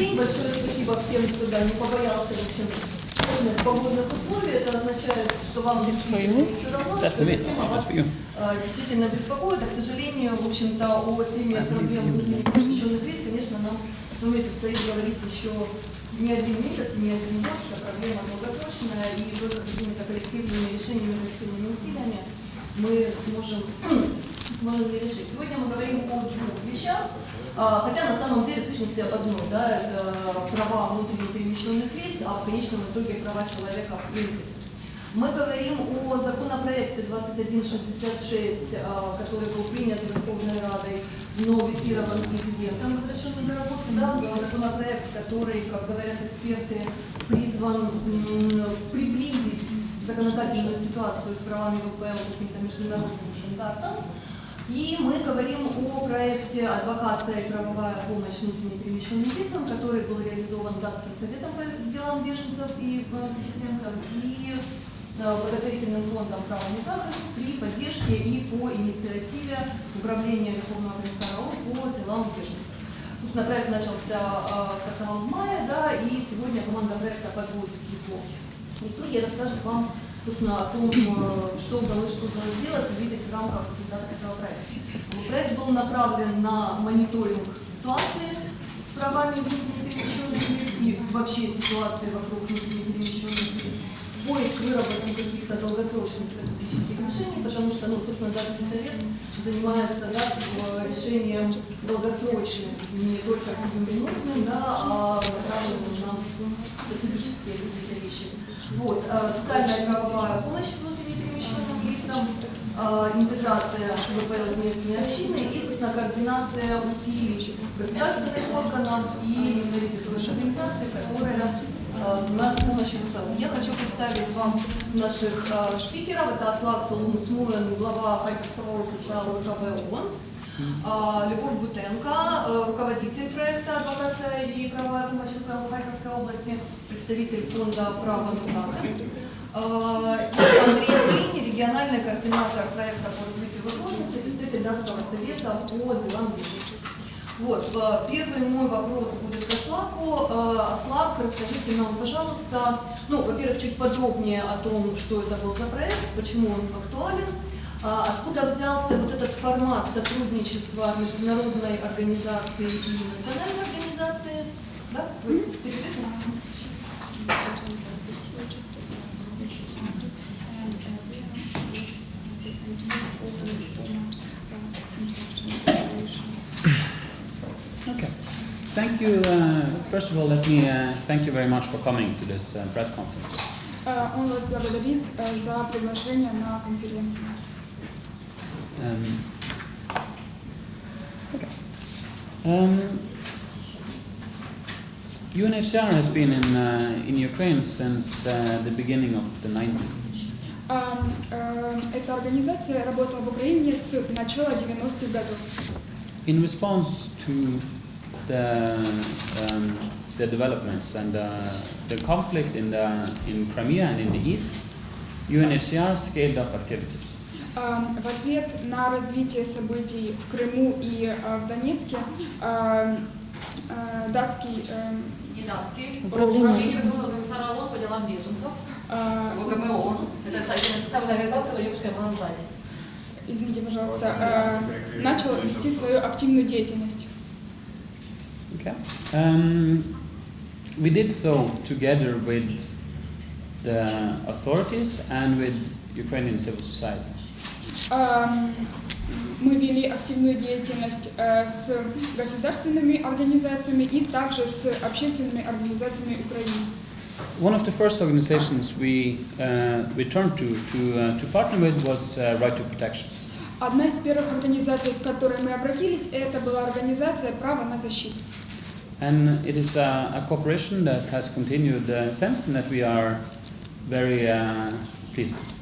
день. Большое спасибо всем, кто да, не побоялся в общем, сложных погодных условий. Это означает, что вам действительно не все равно, That's что эта тема вас а, действительно беспокоит. А, к сожалению, в общем-то, о теме проблем внутренних лиц, конечно, нам с вами предстоит говорить еще не один месяц, не один год. Это проблема долгосрочная, и только какими-то коллективными решениями, коллективными усилиями мы сможем, сможем ее решить. Сегодня мы говорим о двух вещах, а, хотя на самом деле сущности об одной, да, это права внутренне перемещенных лиц, а в конечном итоге права человека в принципе. Мы говорим о законопроекте 2166, а, который был принят Верховной Радой, но ветирован президентом, возвращенный на работу. Да, законопроект, который, как говорят эксперты, призван приблизить законодательную ситуацию с правами ВПЛ к каким-то международным стандартам. И мы говорим о проекте «Адвокация и правовая помощь внутренне перемещенным лицам», который был реализован Датским советом по делам беженцев и э, переселенцев и э, благотворительным фондом «Право захист» при поддержке и по инициативе Управления Верховного комиссара по делам беженцев. Собственно, проект начался э, стартовал в мае, да, и сегодня команда проекта подводит итоги. Итоги расскажет вам собственно, о том, э, что удалось, что удалось сделать, увидеть в рамках результатов этого проекта. Проект был направлен на мониторинг ситуации с правами внутренне перемещенных лиц и вообще ситуации вокруг внутренне перемещенных лиц, поиск выработки каких-то долгосрочных решений, потому что, ну, собственно, Датский совет занимается да, э, решением долгосрочным, не только сиюминутным, да, а направленным на стратегические какие-то вещи. Вот, э, социальная правовая помощь внутренне перемещенным лицам, э, интеграция ВПЛ в местные общины и, собственно, координация усилий государственных органов и правительственных организаций, которые э, занимаются помощью ВПЛ. Я хочу представить вам наших э, спикеров. Это Аслак Солун Смуэн, глава Харьковского офиса ВКБ ООН. А, Любовь Бутенко, э, руководитель проекта «Адвокация и правовая помощь в Харьковской области, представитель фонда «Право на захист». А, И Андрей Брини, региональный координатор проекта по развитию возможностей, представитель Датского совета по делам детей. Вот, э, первый мой вопрос будет к Аслаку. Э, Аслак, расскажите нам, пожалуйста, ну, во-первых, чуть подробнее о том, что это был за проект, почему он актуален, а Откуда взялся вот этот формат сотрудничества международной организации и национальной организации? Да? Вы переведете? Thank you. Uh, first of all, let me uh, thank you very much for coming to this uh, press conference. Э, Он вас благодарит э, за приглашение на конференцию. Um, okay. Um, UNHCR has been in, uh, in Ukraine since uh, the beginning of the 90s. А, э, Эта организация работала в Украине с начала 90-х годов. In response to the, um, the developments and uh, the conflict in, the, in Crimea and in the east, UNHCR scaled up activities. А, В ответ на развитие событий в Крыму и э, в Донецке а, э, датский э, Недавский. Управление. По делам беженцев. ВКБ ООН. Это, кстати, представленная организация, но девушка назвать. извините, пожалуйста, э, начал вести свою активную деятельность. Okay. Um, we did so together with the authorities and with Ukrainian civil society. Ам, Мы вели активную деятельность э, с государственными организациями и также с общественными организациями Украины. One of the first organizations we, uh, we turned to to, uh, to partner with was uh, Right to Protection. Одна из первых организаций, к которой мы обратились, это была организация «Право на защиту». And it is a, a cooperation that has continued uh, since and that we are very uh, pleased with.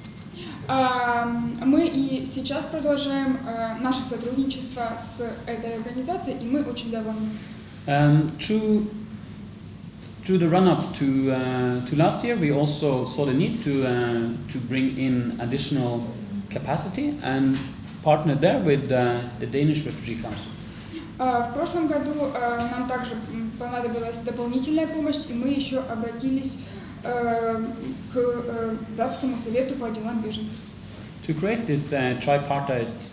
Ам, Мы и сейчас продолжаем э, наше сотрудничество с этой организацией, и мы очень довольны. Um, through, through the run-up to, uh, to last year, we also saw the need to, uh, to bring in additional capacity and partnered there with uh, the Danish Refugee Council. А, В прошлом году э, нам также понадобилась дополнительная помощь, и мы еще обратились э, к датскому совету по делам беженцев. to create this uh, tripartite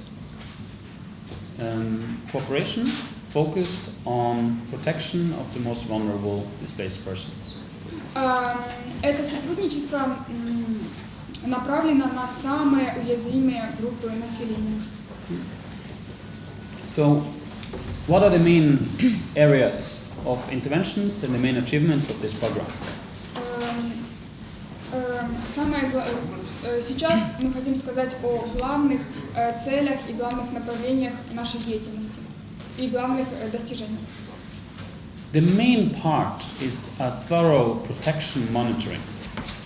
um, cooperation focused on protection of the most vulnerable displaced persons. А, Это сотрудничество направлено на самые уязвимые группы населения. So, what are the main areas of interventions and the main achievements of this program? Эм, эм, Самое гла- э, сейчас мы хотим сказать о главных э, целях и главных направлениях нашей деятельности и главных э, достижениях. The main part is a thorough protection monitoring.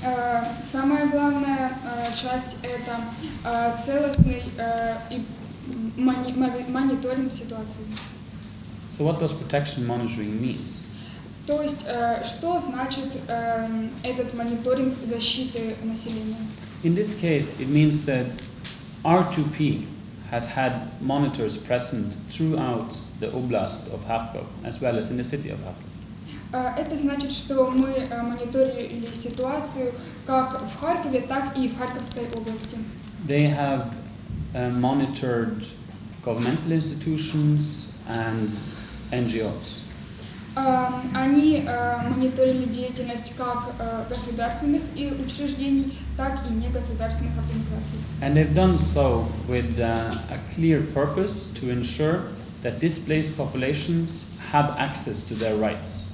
Э, Самая главная э, часть это э, целостный э, и мони- мони- мониторинг ситуации. So, what does protection monitoring means? То есть, э, что значит эм, этот мониторинг защиты населения? In this case, it means that R2P has had monitors present throughout the oblast of Kharkov, as well as in the city of Kharkov. Э, Это значит, что мы э, мониторили ситуацию как в Харькове, так и в Харьковской области. They have uh, monitored governmental institutions and NGOs. Э, Они э, мониторили деятельность как э, государственных и учреждений, так и негосударственных организаций. And they've done so with uh, a clear purpose to ensure that displaced populations have access to their rights.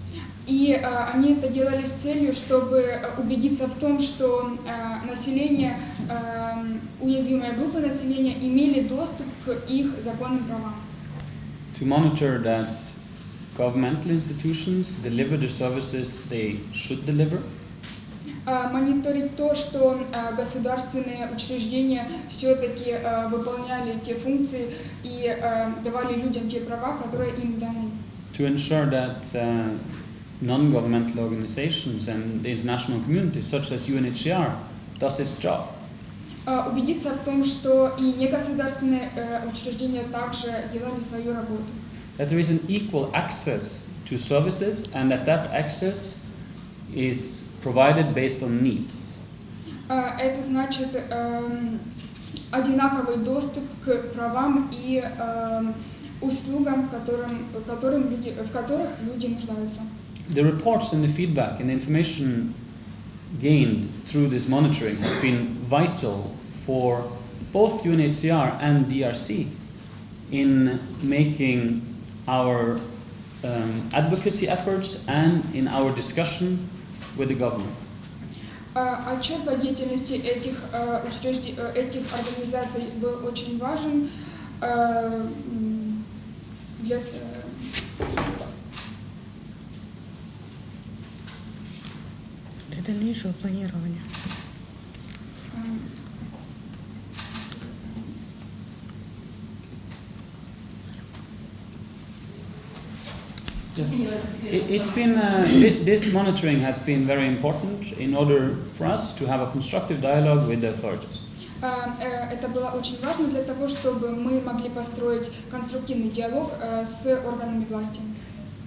И э, они это делали с целью, чтобы убедиться в том, что э, население, э, уязвимые группы населения имели доступ к их законным правам. To monitor that governmental institutions deliver the services they should deliver. Э, Мониторить то, что э, государственные учреждения все-таки э, выполняли те функции и э, давали людям те права, которые им даны. to ensure that uh, non-governmental organizations and the international community, such as UNHCR, does its job. Э, Убедиться в том, что и негосударственные э, учреждения также делали свою работу. That there is an equal access to services and that that access is provided based on needs. Э, Это значит эм, одинаковый доступ к правам и эм, услугам, которым, которым люди, в которых люди нуждаются. The reports and the feedback and the information gained through this monitoring has been vital for both UNHCR and DRC in making our um, advocacy efforts and in our discussion with the government. Э, Отчет по деятельности этих, э, учрежде- э, этих организаций был очень важен э, м, для, дальнейшего планирования. Yes. It's been, uh, thi- this monitoring has been very important in order for us to have a constructive dialogue with the authorities. Э, э, Это было очень важно для того, чтобы мы могли построить конструктивный диалог э, с органами власти.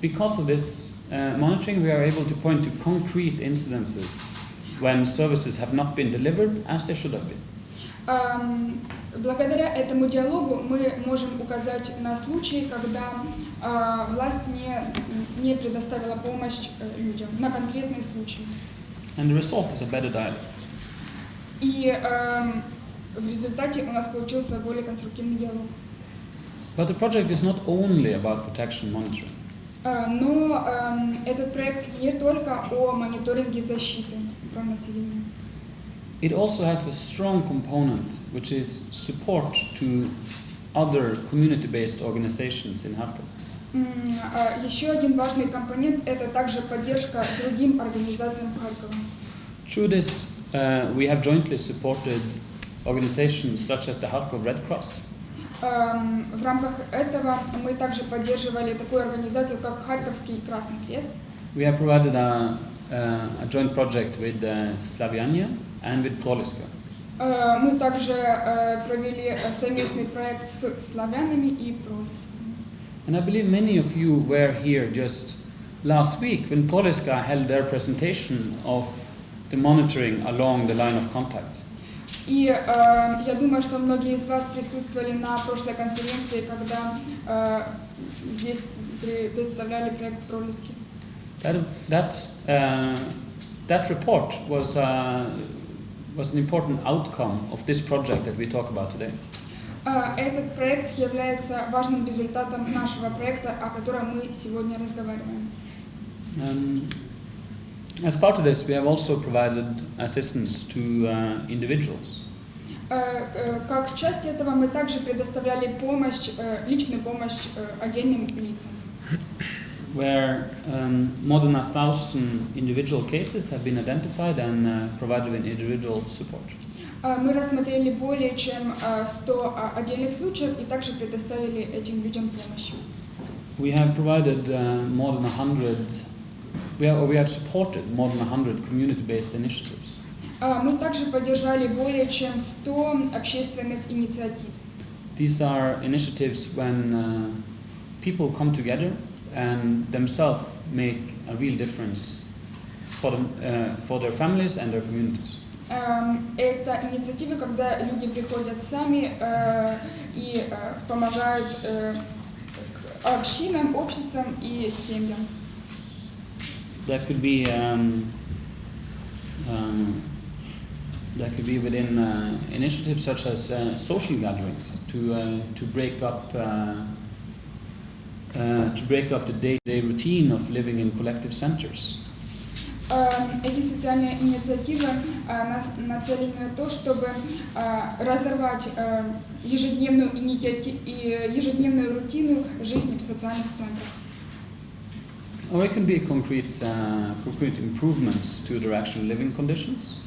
Because of this uh, monitoring, we are able to point to concrete incidences when services have not been delivered as they should have been. Эм, Благодаря этому диалогу мы можем указать на случаи, когда э, власть не, не предоставила помощь э, людям, на конкретные случаи. And the result is a better dialogue. И эм, в результате у нас получился более конструктивный диалог. But the project is not only about protection monitoring. Э, Но эм, этот проект не только о мониторинге защиты прав населения. It also has a strong component, which is support to other community-based organizations in э, Еще один важный компонент – это также поддержка другим организациям Харькова. Through this, uh, we have jointly supported organizations such as the Kharkov Red Cross, Эм, В рамках этого мы также поддерживали такую организацию, как Харьковский Красный Крест. We have provided a, uh, a joint project with uh, Slaviania and with Proliska. Э, Мы также э, провели э, совместный проект с славянами и пролесками. And I believe many of you were here just last week when Poliska held their presentation of the monitoring along the line of contact. И э, я думаю, что многие из вас присутствовали на прошлой конференции, когда э, здесь при- представляли проект Пролески. That, that, uh, that report was, uh, was an important outcome of this project that we talk about today. Э, Этот проект является важным результатом нашего проекта, о котором мы сегодня разговариваем. Um, as part of this, we have also provided assistance to uh, individuals. Э, э, Как часть этого мы также предоставляли помощь, э, личную помощь э, отдельным лицам. where um, more than a thousand individual cases have been identified and uh, provided with individual support. Э, Мы рассмотрели более чем э, 100 а, отдельных случаев и также предоставили этим людям помощь. We have provided uh, more than a hundred, we have, or we have supported more than a hundred community-based initiatives. Э, Мы также поддержали более чем 100 общественных инициатив. These are initiatives when uh, people come together and themselves make a real difference for, them, uh, for their families and their communities. Эм, Это инициативы, когда люди приходят сами э, и э, помогают э, к общинам, обществам и семьям. That could be um, um, that could be within uh, initiatives such as uh, social gatherings to uh, to break up uh, uh, to break up the day-to-day routine of living in collective centers. Эм, Эти социальные инициативы э, нацелены на то, чтобы э, разорвать э, ежедневную, ежедневную рутину жизни в социальных центрах. Or it can be concrete uh, concrete improvements to their actual living conditions.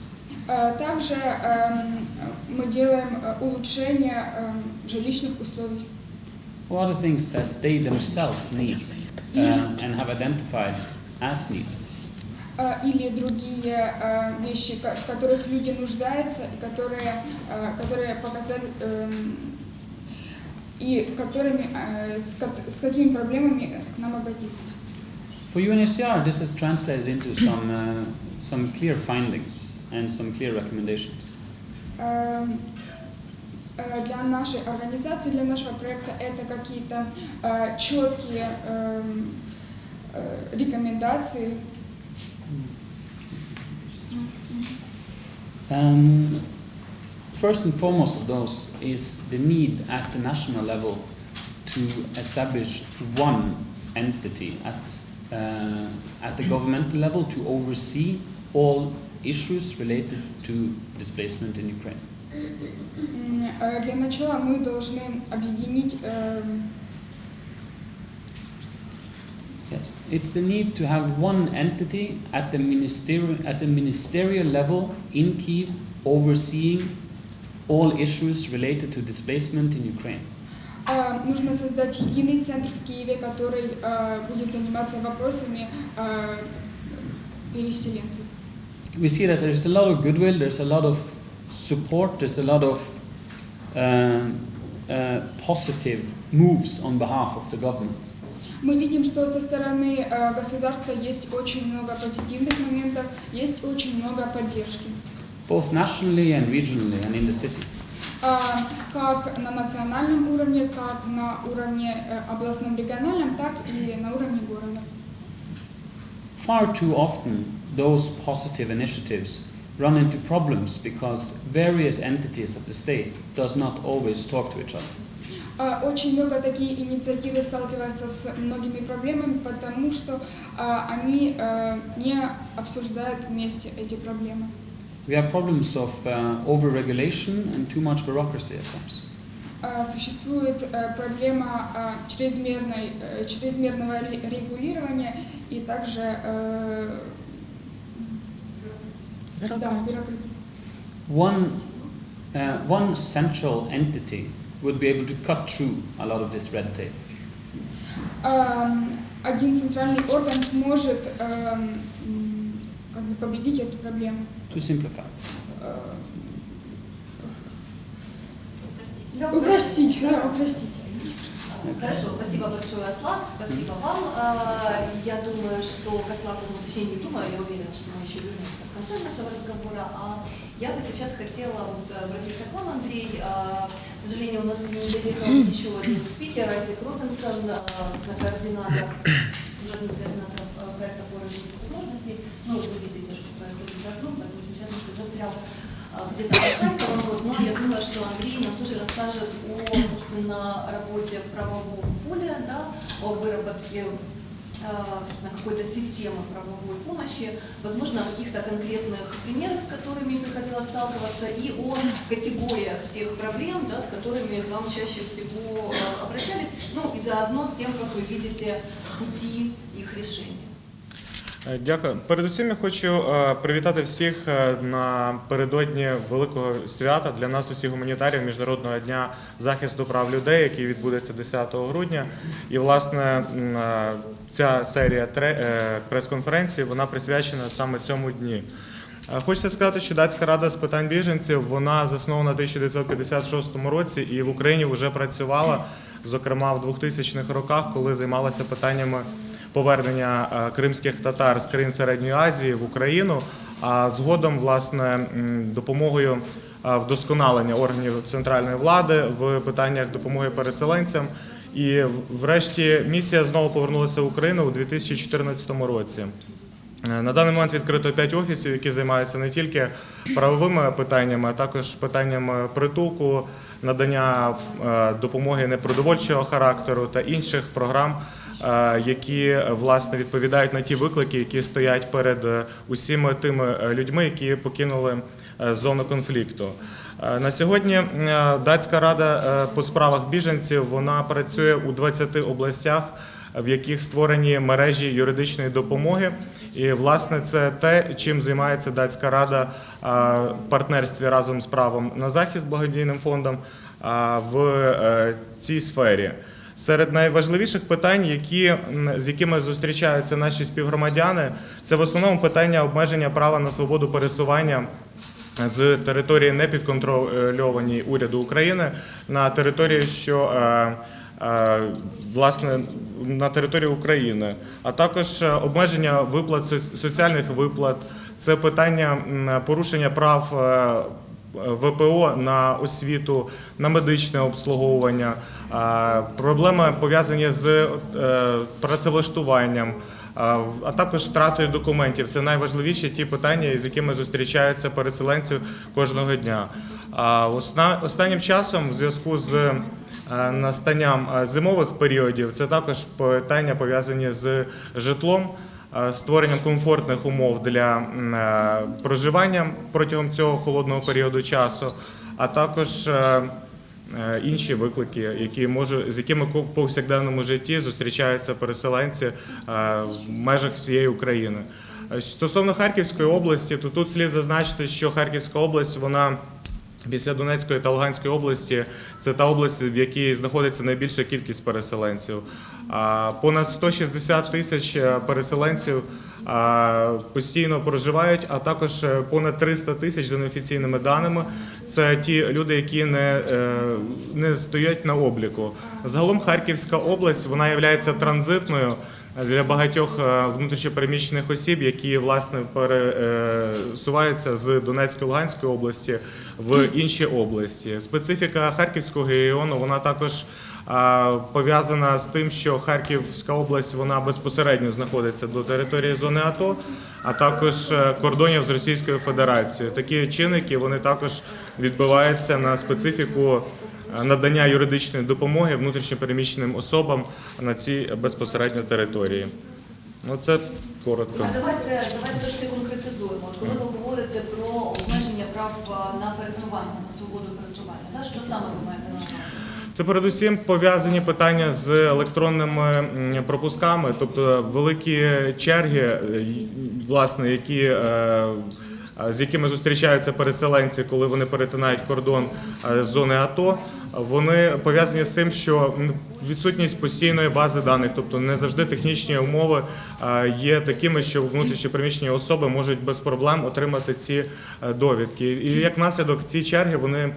Э, Также эм, мы делаем э, улучшение эм, жилищных условий. Or other things that they themselves need uh, and have identified as needs. э, или другие э, вещи, в которых люди нуждаются и которые, э, которые показали эм, и которыми, с, какими проблемами к нам обратились. For UNHCR, this is translated into some, uh, some clear findings and some clear recommendations. Эм, э, Для нашей организации, для нашего проекта это какие-то э, четкие эм, э, рекомендации. Um, first and foremost of those is the need at the national level to establish one entity at, uh, at the governmental level to oversee all issues related to displacement in Ukraine. М, э, Для начала мы должны объединить эм, Yes, it's the need to have one entity at the ministerial at the ministerial level in Kiev overseeing all issues related to displacement in Ukraine. Э, нужно создать единый центр в Киеве, который э, будет заниматься вопросами э, переселенцев. We see that there's a lot of goodwill, there's a lot of support, there's a lot of um, uh, positive moves on behalf of the government. Мы видим, что со стороны государства есть очень много позитивных моментов, есть очень много поддержки. both nationally and regionally and in the city. А, Как на национальном уровне, как на уровне э, областном, региональном, так и на уровне города. Far too often, those positive initiatives run into problems because various entities of the state does not always talk to each other. А, Очень много такие инициативы сталкиваются с многими проблемами, потому что а, они э, не обсуждают вместе эти проблемы. We have problems of uh, over-regulation and too much bureaucracy at times. А, Существует э, проблема а, чрезмерной, э, чрезмерного ре- регулирования и также э, да, Бюрократ. бюрократизм. One, uh, one central entity would be able to cut through a lot of this red tape. Ам, Один центральный орган сможет эм, м, как бы победить эту проблему. To simplify. Э, Упростить, да, упростить. Хорошо, спасибо большое, Аслан, спасибо вам. А, Я думаю, что к Аслану, точнее не думаю, я уверена, что мы еще вернемся в конце нашего разговора. А я бы сейчас хотела вот э, обратиться к вам, Андрей. А, К сожалению, у нас не доехал еще один спикер, Айзек Робинсон, а, координатор, координатор а, проекта «Город возможностей». Ну, вы видите, что происходит за окном, поэтому часто, что застрял а, где-то в Харьковом, вот, но я думаю, что Андрей нам тоже расскажет о, собственно, работе в правовом поле, да, о выработке а, собственно, какой-то системы правовой помощи, возможно, о каких-то конкретных примерах, с которыми приходилось сталкиваться, и о категориях тех проблем, да, с которыми вам чаще всего а, обращались, ну и заодно с тем, как вы видите пути их решения. Е, Дякую. Передусім я хочу е, привітати всіх е, напередодні великого свята для нас, усіх гуманітарів Міжнародного дня захисту прав людей, який відбудеться 10 грудня. І власне ця серія прес-конференцій вона присвячена саме цьому дні. Хочеться сказати, що датська рада з питань біженців вона заснована в 1956 році і в Україні вже працювала, зокрема в 2000-х роках, коли займалася питаннями повернення е, кримських татар з країн Середньої Азії в Україну. А згодом, власне, допомогою е, вдосконалення органів центральної влади в питаннях допомоги переселенцям. І врешті місія знову повернулася в Україну у 2014 році. Е, На даний момент відкрито 5 офісів, які займаються не тільки правовими питаннями, а також питаннями притулку, надання допомоги непродовольчого характеру та інших програм, які е, власне відповідають на ті виклики, які стоять перед е, усіма тими е, людьми, які покинули е, зону конфлікту. Е, На сьогодні е, датська рада е, по справах біженців вона працює у 20 областях в яких створені мережі юридичної допомоги. І власне це те, чим займається датська рада в партнерстві разом з правом на захист благодійним фондом в е, цій сфері. Серед найважливіших питань, які, з якими зустрічаються наші співгромадяни, це в основному питання обмеження права на свободу пересування з території непідконтрольованій уряду України на території, що е, е, власне на території України, а також е, обмеження виплат соц- соціальних виплат. Це питання порушення прав. ВПО на освіту, на медичне обслуговування, проблеми пов'язані з е, працевлаштуванням, а також втратою документів. Це найважливіші ті питання, з якими зустрічаються переселенці кожного дня. Останнім часом, в зв'язку з е, настанням е, зимових періодів, це також питання пов'язані з житлом. Е, Створенням комфортних умов для е, проживання протягом цього холодного періоду часу, а також е, інші виклики, які може, з якими в повсякденному житті зустрічаються переселенці в межах всієї України. Стосовно Харківської області, то тут слід зазначити, що Харківська область вона. Після Донецької та Луганської області це та область, в якій знаходиться найбільша кількість переселенців. Понад 160 тисяч е, переселенців постійно проживають, а також е, понад 300 тисяч за неофіційними даними. Це ті люди, які не, е, не стоять на обліку. Загалом Харківська область вона є транзитною для багатьох е, внутрішньопереміщених осіб, які власне пересуваються з Донецької Луганської області в інші області. Специфіка Харківського регіону вона також пов'язана з тим, що Харківська область вона безпосередньо знаходиться до території зони АТО, а також е, кордонів з Російською Федерацією. Такі чинники вони також відбиваються на специфіку е, надання юридичної допомоги внутрішньопереміщеним особам на цій безпосередньо території. Ну це коротко. Давайте, давайте трошки конкретизуємо. От коли ви говорите про обмеження прав на пересування, на свободу пересування, да? що саме ви маєте на увазі? Це передусім пов'язані питання з електронними пропусками, тобто великі черги, е, власне, які. е, З якими зустрічаються переселенці, коли вони перетинають кордон е, з зони АТО, вони пов'язані з тим, що відсутність постійної бази даних, тобто не завжди технічні умови е, є такими, що внутрішньопереміщені особи можуть без проблем отримати ці е, довідки. І як наслідок ці черги вони Е,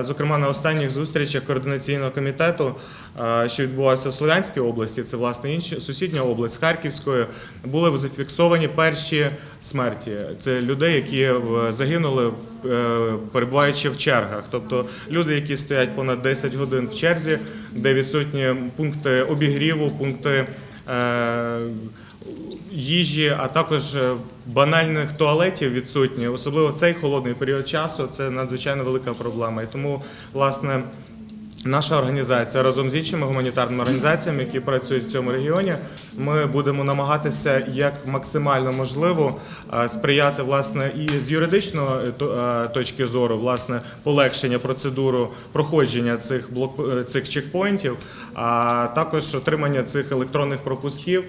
Зокрема, на останніх зустрічах координаційного комітету, е, що відбувалося в Слов'янській області, це власне інша сусідня область Харківської, були зафіксовані перші смерті. Це людей, які загинули, е, перебуваючи в чергах. Тобто люди, які стоять понад 10 годин в черзі, де відсутні пункти обігріву, пункти. Їжі, а також е, банальних туалетів відсутні, особливо в цей холодний період часу. Це надзвичайно велика проблема. І тому, власне, наша організація разом з іншими гуманітарними організаціями, які працюють в цьому регіоні, ми будемо намагатися як максимально можливо е, сприяти власне і з юридичної е, то- точки зору, власне, полегшення процедуру проходження цих блок цих чекпоінтів, а також отримання цих електронних пропусків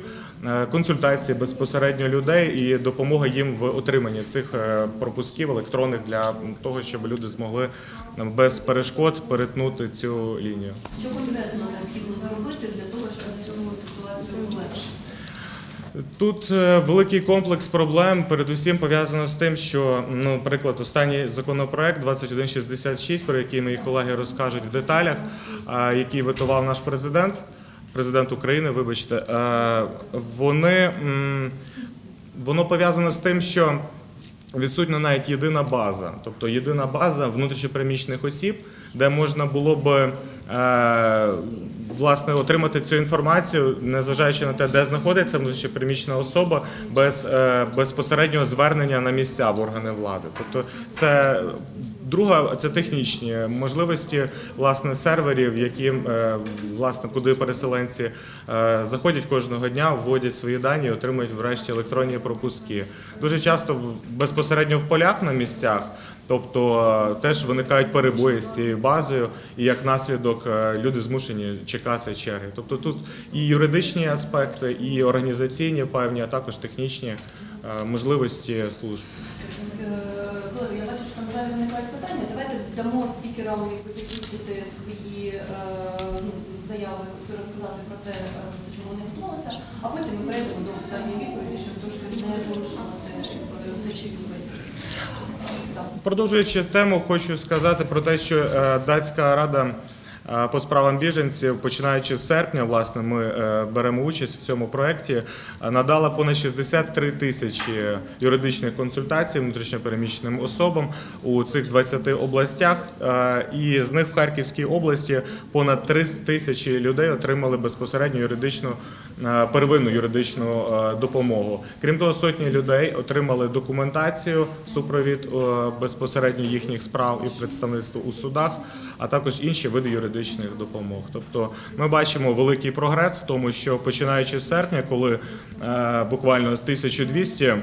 консультації безпосередньо людей і допомога їм в отриманні цих е, пропусків електронних для того, щоб люди змогли е, без перешкод перетнути цю лінію. Що конкретно необхідно зробити для того, щоб цю ситуацію полегшити? Тут е, великий комплекс проблем, передусім пов'язано з тим, що, ну, наприклад, останній законопроект 2166, про який мої колеги розкажуть в деталях, який витував наш президент, президент України, вибачте, е, вони воно пов'язано з тим, що відсутня навіть єдина база, тобто єдина база внутрішньопереміщених осіб, де можна було б е, власне отримати цю інформацію, незважаючи на те, де знаходиться внутрішньопереміщена особа, без е, безпосереднього звернення на місця в органи влади. Тобто, це друга це технічні можливості власне серверів, які е, власне куди переселенці е, заходять кожного дня, вводять свої дані і отримують врешті електронні пропуски. Дуже часто безпосередньо в полях на місцях. Тобто е, теж виникають перебої з цією базою, і як наслідок люди змушені чекати черги. Тобто тут і юридичні аспекти, і організаційні певні, а також технічні можливості служб. Зараз виникають питання. Давайте дамо спікерам закінчити свої е, ну, заяви, розказати про те, е, до чого вони готувалися, а потім ми перейдемо до питання відповіді, щоб трошки не порушувати бесіди. Е. Продовжуючи тему, хочу сказати про те, що датська рада по справам біженців, починаючи з серпня, власне, ми е, беремо участь в цьому проєкті, надала понад 63 тисячі юридичних консультацій внутрішньопереміщеним особам у цих 20 областях. І з них в Харківській області понад 3 тисячі людей отримали безпосередньо юридичну первинну юридичну е, допомогу. Крім того, сотні людей отримали документацію, супровід е, безпосередньо їхніх справ і представництво у судах, а також інші види юридичних допомог. Тобто ми бачимо великий прогрес в тому, що починаючи з серпня, коли е, буквально 1200 е,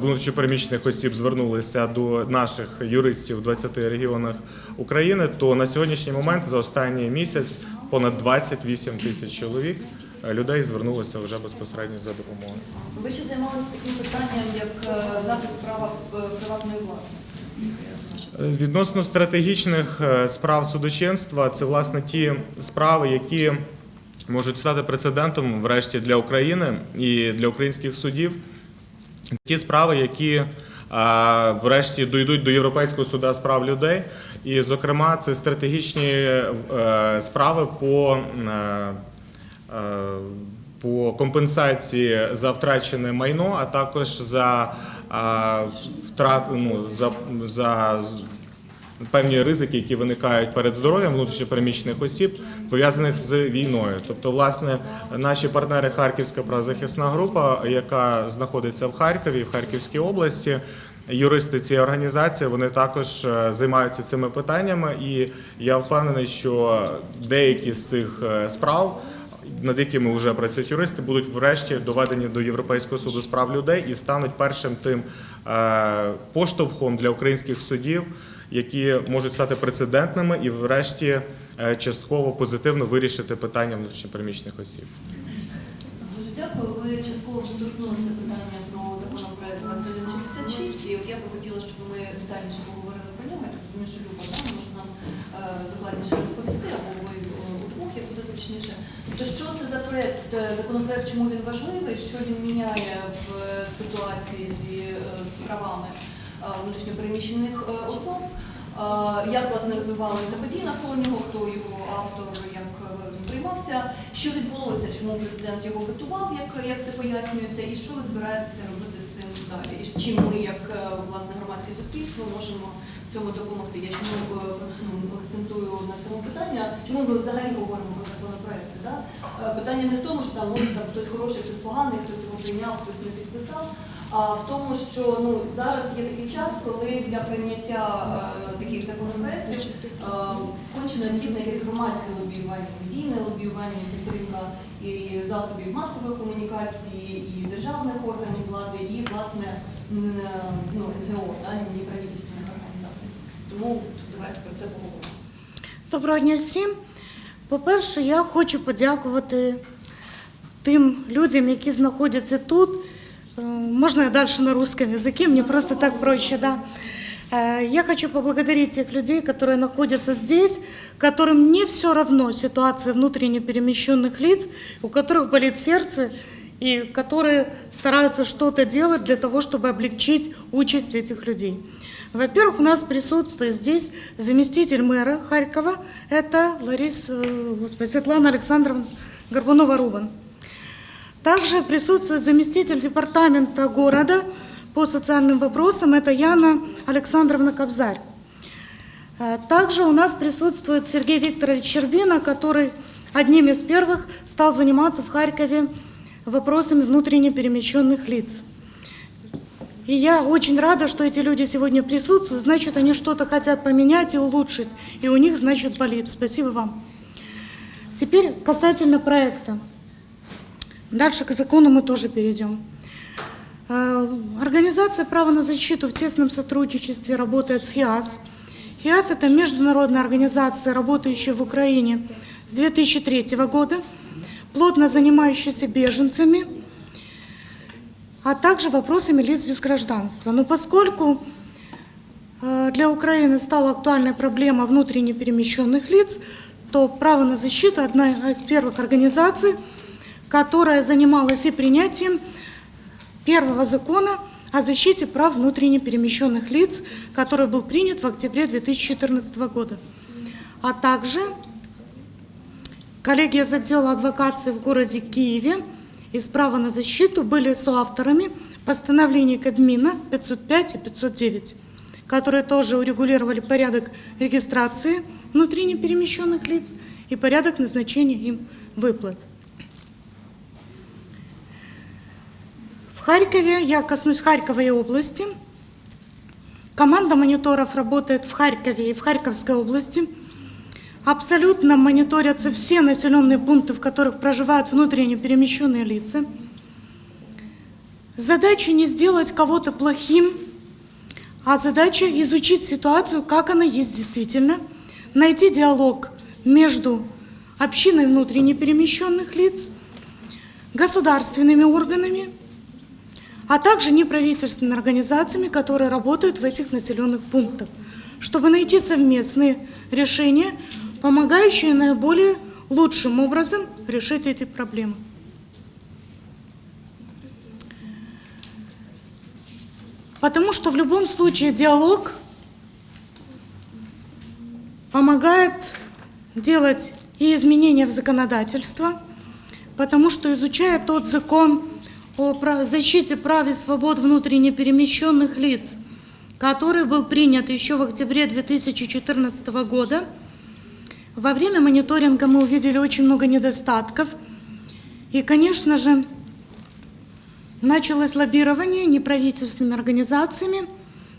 внутрішньопереміщених осіб звернулися до наших юристів в 20 регіонах України, то на сьогоднішній момент за останній місяць понад 28 тисяч чоловік е, людей звернулися вже безпосередньо за допомогою. Ви ще займалися таким питанням, як е, захист права е, приватної власності. знаю. Відносно стратегічних е, справ судочинства, це власне ті справи, які можуть стати прецедентом врешті для України і для українських судів. Ті справи, які врешті дійдуть до Європейського суда з прав людей. І, зокрема, це стратегічні е, справи по, е, е, по компенсації за втрачене майно, а також за втрат, ну, за, за певні ризики, які виникають перед здоров'ям внутрішньопереміщених осіб, пов'язаних з війною. Тобто, власне, наші партнери Харківська правозахисна група, яка знаходиться в Харкові, в Харківській області. Юристи цієї організації вони також е, займаються цими питаннями, і я впевнений, що деякі з цих е, справ, над якими вже працюють юристи, будуть врешті доведені до Європейського суду з прав людей і стануть першим тим е, поштовхом для українських судів, які можуть стати прецедентними і, врешті, е, частково позитивно вирішити питання внутрішньопереміщених осіб. Дуже дякую. Ви частково вже торкнулися питання про законопроект 2166, і от я би хотіла, щоб ми детальніше поговорили про нього. Я так розумію, що Люба да, може нам е, докладніше розповісти, або ви е, удвох, як буде зручніше. Тобто, що це за проект, е, законопроект, чому він важливий, що він міняє в е, ситуації зі е, з правами внутрішньопереміщених особ. Як власне розвивалися події навколо нього, хто його автор, як він приймався, що відбулося, чому президент його готував, як, як це пояснюється, і що ви збираєтеся робити з цим далі? І чим ми, як власне громадське суспільство, можемо цьому допомогти? Я чому е, ну, акцентую на цьому питання? Чому ми взагалі говоримо про законопроекти? Да? Е, Питання не в тому, що там може там хтось хороший, хтось поганий, хтось його прийняв, хтось не підписав. А в тому, що ну зараз є такий час, коли для прийняття е, таких законопроектів е, конче необхідне якесь громадське лобіювання, медійне лобіювання, підтримка і засобів масової комунікації, і державних органів влади, і власне е, ну, НГО, да, неправительственних організацій. Тому давайте про це поговоримо. Доброго дня всім. По-перше, я хочу подякувати тим людям, які знаходяться тут. Я дальше на русском языке, мне просто так проще, да. Я хочу поблагодарить тех людей, которые находятся здесь, которым не все равно ситуация внутренне перемещенных лиц, у которых болит сердце, и которые стараются что-то делать для того, чтобы облегчить участь этих людей. Во-первых, у нас присутствует здесь заместитель мэра Харькова, это Лариса, э, господи, Светлана Александровна Горбунова-Рубан. Также присутствует заместитель департамента города по социальным вопросам, это Яна Александровна Кобзарь. Э, Также у нас присутствует Сергей Викторович Щербина, который одним из первых стал заниматься в Харькове вопросами внутренне перемещенных лиц. И я очень рада, что эти люди сегодня присутствуют, значит, они что-то хотят поменять и улучшить, и у них, значит, болит. Спасибо вам. Теперь касательно проекта. Дальше к закону мы тоже перейдем. Э, Организация права на защиту в тесном сотрудничестве работает с ХИАС. ХИАС – это международная организация, работающая в Украине с 2003 года, плотно занимающаяся беженцами, а также вопросами лиц без гражданства. Но поскольку э, для Украины стала актуальной проблема внутренне перемещенных лиц, то право на защиту – одна из первых организаций, которая занималась и принятием первого закона о защите прав внутренне перемещенных лиц, который был принят в октябре 2014 года. А также коллеги из отдела адвокации в городе Киеве из права на защиту были соавторами постановлений Кабмина 505 и 509, которые тоже урегулировали порядок регистрации внутренне перемещенных лиц и порядок назначения им выплат. В Харькове, я коснусь Харькова и области, команда мониторов работает в Харькове и в Харьковской области. Абсолютно мониторятся все населенные пункты, в которых проживают внутренне перемещенные лица. Задача не сделать кого-то плохим, а задача изучить ситуацию, как она есть действительно, найти диалог между общиной внутренне перемещенных лиц, государственными органами, а также неправительственными организациями, которые работают в этих населенных пунктах, чтобы найти совместные решения, помогающие наиболее лучшим образом решить эти проблемы. Потому что в любом случае диалог помогает делать и изменения в законодательство, потому что изучая тот закон о защите прав и свобод внутренне перемещенных лиц, который был принят еще в октябре 2014 года, во время мониторинга мы увидели очень много недостатков. И, конечно же, началось лоббирование неправительственными организациями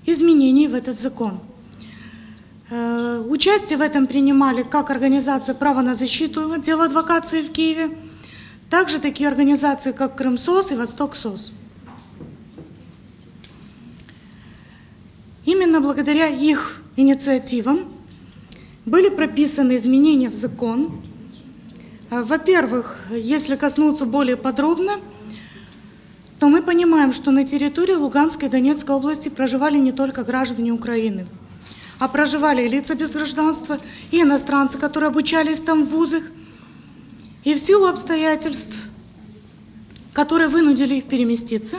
изменений в этот закон. Э, Участие в этом принимали как организация «Право на защиту» отдел адвокации в Киеве, также такие организации, как Крымсос и Восток-СОС. Именно благодаря их инициативам были прописаны изменения в закон. Э, Во-первых, если коснуться более подробно, то мы понимаем, что на территории Луганской и Донецкой области проживали не только граждане Украины, а проживали и лица без гражданства, и иностранцы, которые обучались там в вузах. И в силу обстоятельств, которые вынудили их переместиться,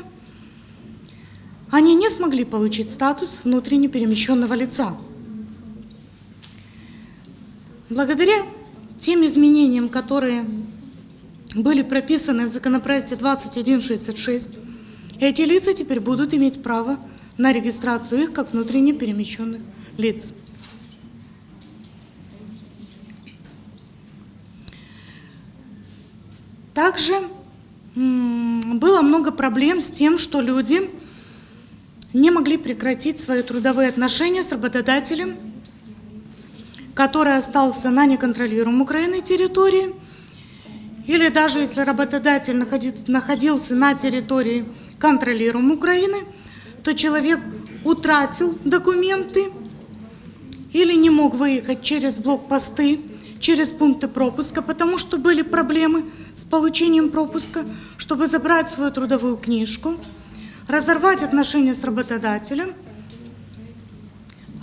они не смогли получить статус внутренне перемещенного лица. Благодаря тем изменениям, которые были прописаны в законопроекте 2166, эти лица теперь будут иметь право на регистрацию их как внутренне перемещенных лиц. Также было много проблем с тем, что люди не могли прекратить свои трудовые отношения с работодателем, который остался на неконтролируемой Украиной территории, или даже если работодатель находился на территории контролируемой Украины, то человек утратил документы или не мог выехать через блокпосты, через пункты пропуска, потому что были проблемы с получением пропуска, чтобы забрать свою трудовую книжку, разорвать отношения с работодателем.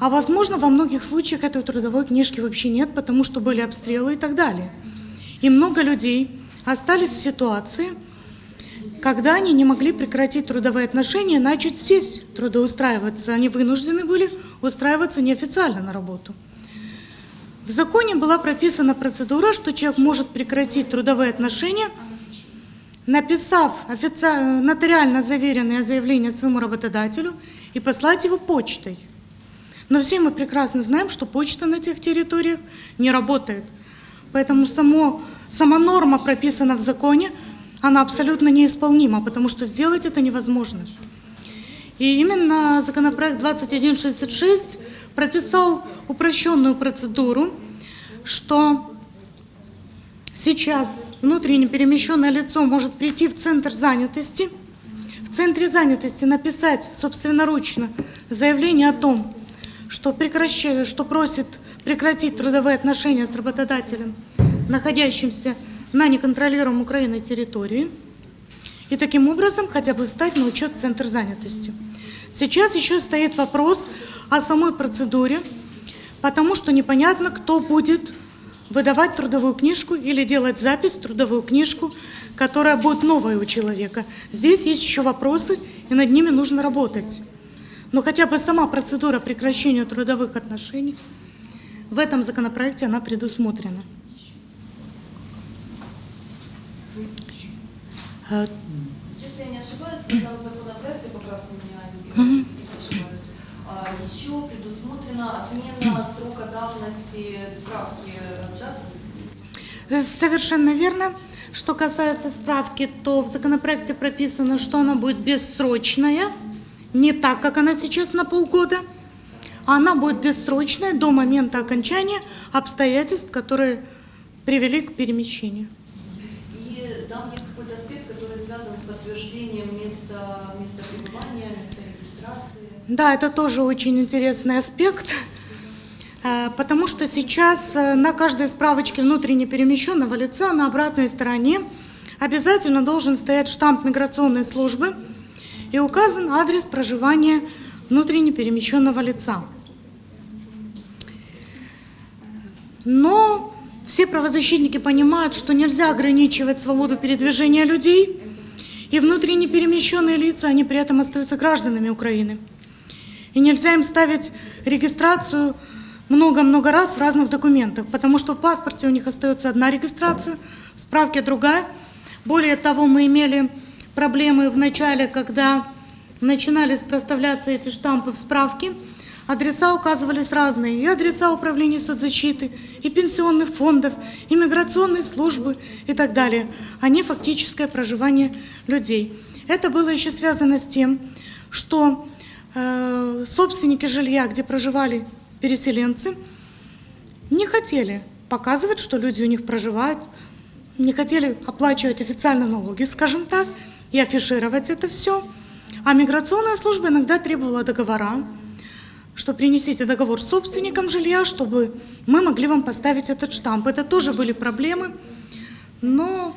А возможно, во многих случаях этой трудовой книжки вообще нет, потому что были обстрелы и так далее. И много людей остались в ситуации, когда они не могли прекратить трудовые отношения, начать сесть трудоустраиваться. Они вынуждены были устраиваться неофициально на работу. В законе была прописана процедура, что человек может прекратить трудовые отношения, написав офици- нотариально заверенное заявление своему работодателю и послать его почтой. Но все мы прекрасно знаем, что почта на тех территориях не работает. Поэтому само, сама норма прописана в законе, она абсолютно неисполнима, потому что сделать это невозможно. И именно законопроект 2166 прописал упрощенную процедуру, что сейчас внутренне перемещенное лицо может прийти в центр занятости, в центре занятости написать собственноручно заявление о том, что, прекращает, что просит прекратить трудовые отношения с работодателем, находящимся на неконтролируемой Украиной территории, и таким образом хотя бы стать на учет центр занятости. Сейчас еще стоит вопрос о самой процедуре, потому что непонятно, кто будет выдавать трудовую книжку или делать запись в трудовую книжку, которая будет новая у человека. Здесь есть еще вопросы, и над ними нужно работать. Но хотя бы сама процедура прекращения трудовых отношений в этом законопроекте она предусмотрена. Э, Если я не ошибаюсь, в этом законопроекте, поправьте меня, если не ошибаюсь, а, еще предусмотрена отмена срока давности справки, да? Совершенно верно. Что касается справки, то в законопроекте прописано, что она будет бессрочная, не так, как она сейчас на полгода, а она будет бессрочная до момента окончания обстоятельств, которые привели к перемещению. И там есть какой-то аспект, который связан с подтверждением места, места пребывания, места регистрации. Да, это тоже очень интересный аспект, э, потому что сейчас э, на каждой справочке внутренне перемещенного лица на обратной стороне обязательно должен стоять штамп миграционной службы и указан адрес проживания внутренне перемещенного лица. Но все правозащитники понимают, что нельзя ограничивать свободу передвижения людей, и внутренне перемещенные лица, они при этом остаются гражданами Украины. И нельзя им ставить регистрацию много-много раз в разных документах, потому что в паспорте у них остается одна регистрация, в справке другая. Более того, мы имели проблемы в начале, когда начинали проставляться эти штампы в справке, адреса указывались разные, и адреса управления соцзащиты, и пенсионных фондов, и миграционной службы и так далее, а не фактическое проживание людей. Это было еще связано с тем, что э, собственники жилья, где проживали переселенцы, не хотели показывать, что люди у них проживают, не хотели оплачивать официально налоги, скажем так, и афишировать это все. А миграционная служба иногда требовала договора, что принесите договор с собственником жилья, чтобы мы могли вам поставить этот штамп. Это тоже были проблемы, но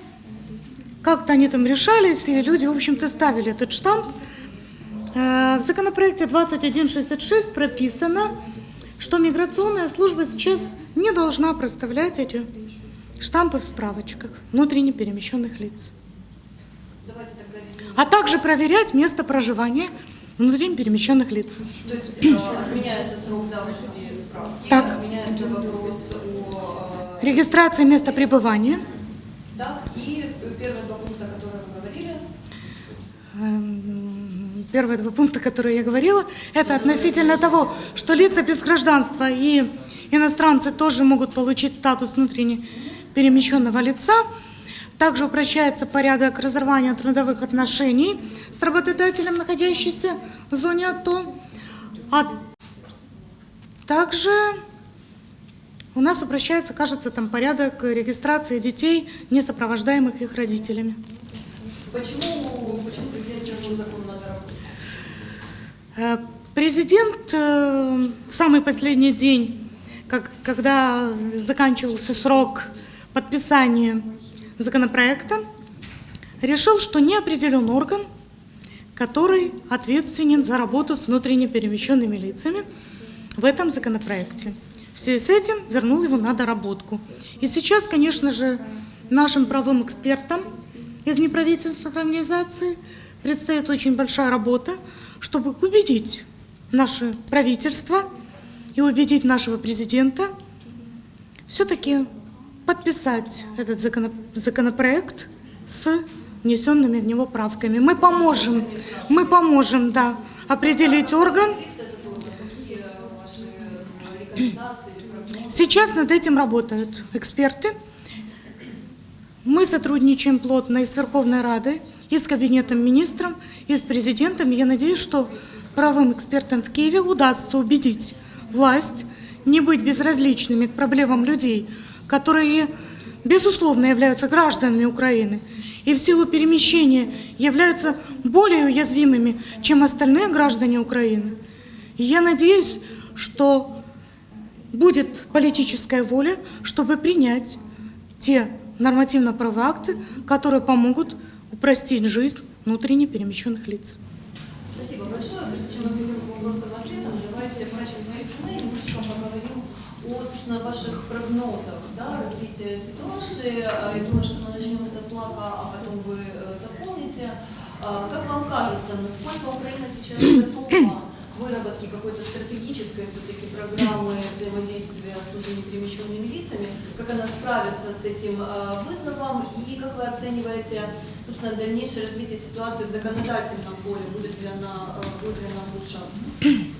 как-то они там решались, и люди, в общем-то, ставили этот штамп. Э, В законопроекте 2166 прописано, что миграционная служба сейчас не должна проставлять эти штампы в справочках внутренне перемещенных лиц. А также проверять место проживания внутренне перемещенных лиц. То есть э, отменяется срок давности справки, Так. отменяется вопрос о Регистрация места пребывания. Так, и первые два пункта, которые вы говорили, Эм, Первые два пункта, которые я говорила, это относительно того, что лица без гражданства и иностранцы тоже могут получить статус внутренне перемещенного лица. Также упрощается порядок разорвания трудовых отношений с работодателем, находящимся в зоне АТО. А также у нас упрощается, кажется, там порядок регистрации детей, не сопровождаемых их родителями. почему, почему президент требует закон надо работать? Э, Президент э, в самый последний день, как, когда заканчивался срок подписания законопроекта, решил, что не определен орган, который ответственен за работу с внутренне перемещенными лицами в этом законопроекте. В связи с этим вернул его на доработку. И сейчас, конечно же, нашим правым экспертам из неправительственных организаций предстоит очень большая работа, чтобы убедить наше правительство и убедить нашего президента все-таки подписать этот законопроект с внесенными в него правками. Мы поможем, мы поможем, да, определить орган. Сейчас над этим работают эксперты. Мы сотрудничаем плотно и с Верховной Радой, и с Кабинетом министров, и с президентом. Я надеюсь, что правым экспертам в Киеве удастся убедить власть не быть безразличными к проблемам людей, которые, безусловно, являются гражданами Украины и в силу перемещения являются более уязвимыми, чем остальные граждане Украины. И я надеюсь, что будет политическая воля, чтобы принять те нормативно-правовые акты, которые помогут упростить жизнь внутренне перемещенных лиц. Спасибо большое. Прежде чем мы перейдем к вопросам ответам, давайте врач из немножко поговорим о, собственно, ваших прогнозах да, развития ситуации. А, Я думаю, что мы начнем со слака, а потом вы э, дополните. А, Как вам кажется, насколько Украина сейчас готова к выработке какой-то стратегической все-таки программы взаимодействия с людьми перемещенными лицами, как она справится с этим э, вызовом и как вы оцениваете, собственно, дальнейшее развитие ситуации в законодательном поле, будет ли она, э, будет ли она улучшаться?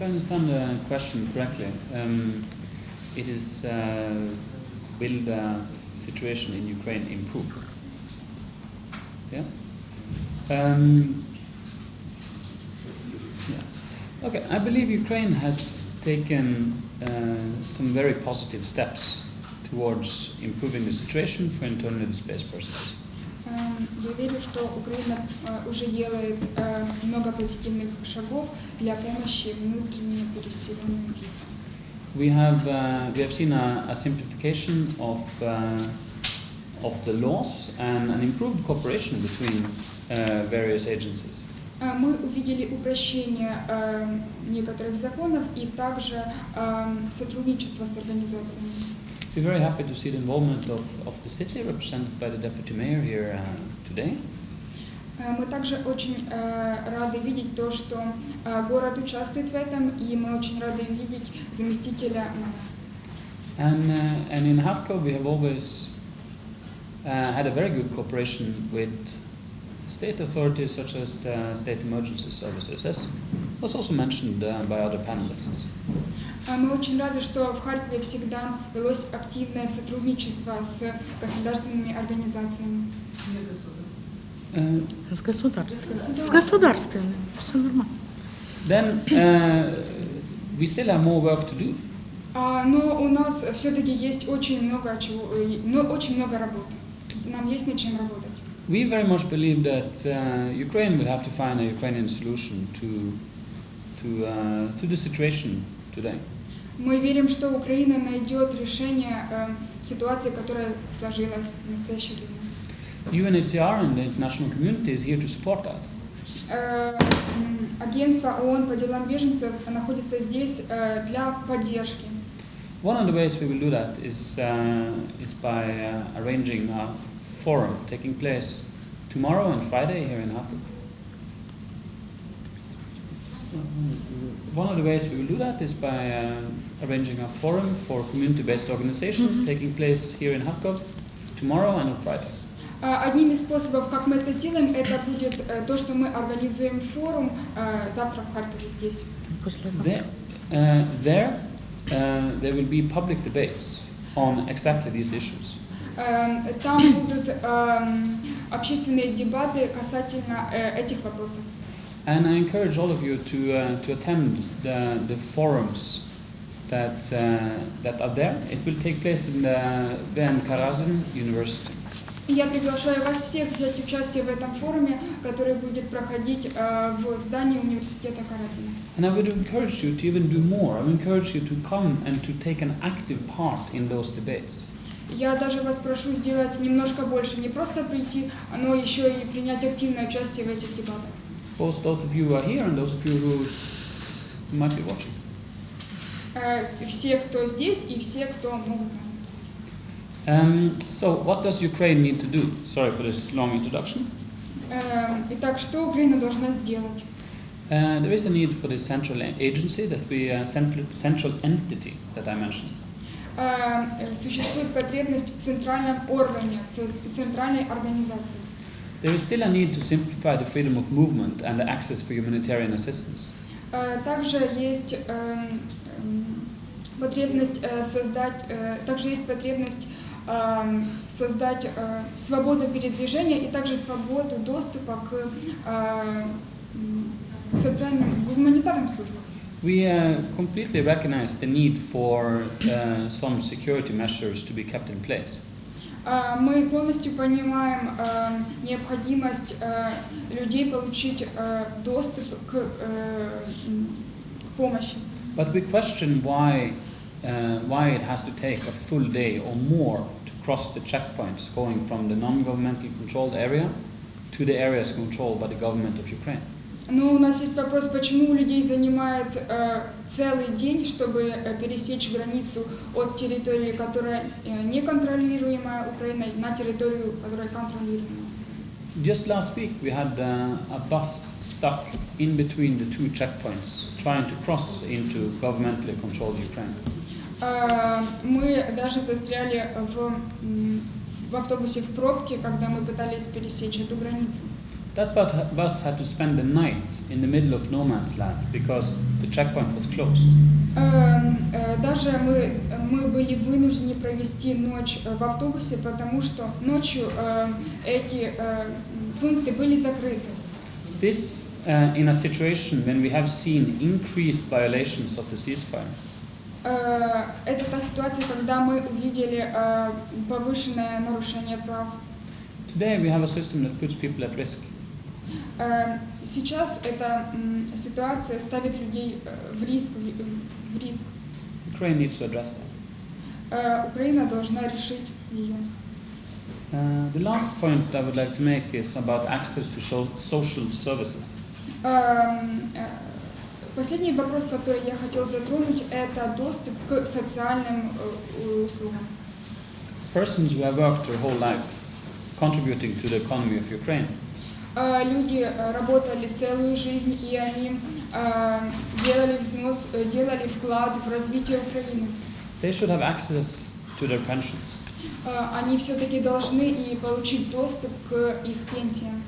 If I understand the question correctly, um, it is uh, will the situation in Ukraine improve? Yeah. Um, yes. Okay. I believe Ukraine has taken uh, some very positive steps towards improving the situation for internally displaced persons. Эм, Я верю, что Украина э, уже делает э, много позитивных шагов для помощи внутренне переселенным лицам. We have uh, we have seen a, a simplification of uh, of the laws and an improved cooperation between uh, various agencies. Мы увидели упрощение некоторых законов и также э, сотрудничество с организациями. We're very happy to see the involvement of, of the city, represented by the deputy mayor here uh, today. Э, Мы также очень э, рады видеть то, что э, город участвует в этом, и мы очень рады видеть заместителя мэра. And uh, and in Harkov we have always uh, had a very good cooperation with state authorities such as the state emergency services, as was also mentioned uh, by other panelists. А Мы очень рады, что в Харькове всегда велось активное сотрудничество с государственными организациями. Uh, С государством. С государственным. Все нормально. Then uh, we still have more work to do. А, Но у нас все-таки есть очень много чего, э, ну, очень много работы. Нам есть над чем работать. We very much believe that uh, Ukraine will have to find a Ukrainian solution to to uh, to the situation today. Мы верим, что Украина найдет решение э, ситуации, которая сложилась в настоящее время. UNHCR and the international community is here to support that. Э, Агентство ООН по делам беженцев находится здесь э, для поддержки. One of the ways we will do that is, uh, is by uh, arranging a forum taking place tomorrow and Friday here in Hakuk. One of the ways we will do that is by uh, arranging a forum for community-based organizations taking place here in Hakuk tomorrow and on Friday. А, Одним из способов, как мы это сделаем, это будет э, то, что мы организуем форум э, завтра в Харькове здесь. Послезавтра. There, uh, there, uh, there will be public debates on exactly these issues. Эм, Там будут эм, общественные дебаты касательно э, этих вопросов. And I encourage all of you to, uh, to attend the, the forums that, uh, that are there. It will take place in the Ben Karazin University. Я приглашаю вас всех взять участие в этом форуме, который будет проходить э, в здании университета Каразина. And I would encourage you to even do more. I would encourage you to come and to take an active part in those debates. Я даже вас прошу сделать немножко больше, не просто прийти, но еще и принять активное участие в этих дебатах. Both those of you who are here and those of you who might be watching. Э, Все, кто здесь, и все, кто могут нас. Um, so, what does Ukraine need to do? Sorry for this long introduction. Э, Итак, что Украина должна сделать? Uh, there is a need for this central agency, that we uh, central, central entity that I mentioned. Э, э, Существует потребность в центральном органе, в ц- центральной организации. There is still a need to simplify the freedom of movement and the access for humanitarian assistance. Э, Также есть эм, эм, потребность э, создать, э, также есть потребность эм, создать э, свободу передвижения и также свободу доступа к, социальным, гуманитарным службам. We uh, completely recognize the need for uh, some security measures to be kept in place. Мы полностью понимаем необходимость людей получить доступ к помощи. But we question why, uh, why it has to take a full day or more to cross the checkpoints going from the non-governmental controlled area to the areas controlled by the government of Ukraine. Ну, у нас есть вопрос, почему у людей занимает э, целый день, чтобы э, пересечь границу от территории, которая э, не контролируемая Украиной, на территорию, которая контролируемая. Just last week we had uh, a bus stuck in between the two checkpoints trying to cross into governmentally controlled Ukraine. Э, мы даже застряли в, в автобусе в пробке, когда мы пытались пересечь эту границу. That bu- bus had to spend the night in the middle of no man's land because the checkpoint was closed. Э, э, Даже мы, мы были вынуждены провести ночь э, в автобусе, потому что ночью эти пункты были закрыты. This uh, in a situation when we have seen increased violations of the ceasefire. Э, Это та ситуация, когда мы увидели э, повышенное нарушение прав. Today we have a system that puts people at risk. Э, Сейчас эта ситуация ставит людей э, в риск. в- риск. Ukraine needs to address that. Э, Украина должна решить ее. Uh, the last point I would like to make is about access to social services. Эм, э, Последний вопрос, который я хотел затронуть, это доступ к социальным э, услугам. Persons who have worked their whole life contributing to the economy of Ukraine Э, Люди э, работали целую жизнь, и они э, делали взнос, делали вклад в развитие Украины. they should have access to their pensions. Э, Они все-таки должны и получить доступ к их пенсиям.